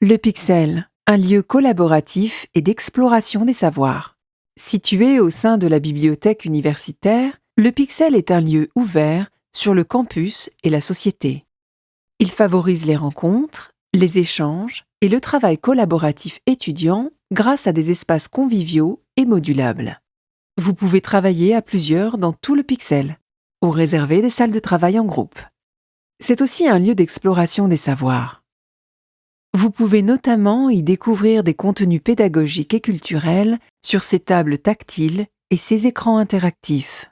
Le Pixel, un lieu collaboratif et d'exploration des savoirs. Situé au sein de la bibliothèque universitaire, le Pixel est un lieu ouvert sur le campus et la société. Il favorise les rencontres, les échanges et le travail collaboratif étudiant grâce à des espaces conviviaux et modulables. Vous pouvez travailler à plusieurs dans tout le Pixel ou réserver des salles de travail en groupe. C'est aussi un lieu d'exploration des savoirs. Vous pouvez notamment y découvrir des contenus pédagogiques et culturels sur ces tables tactiles et ces écrans interactifs.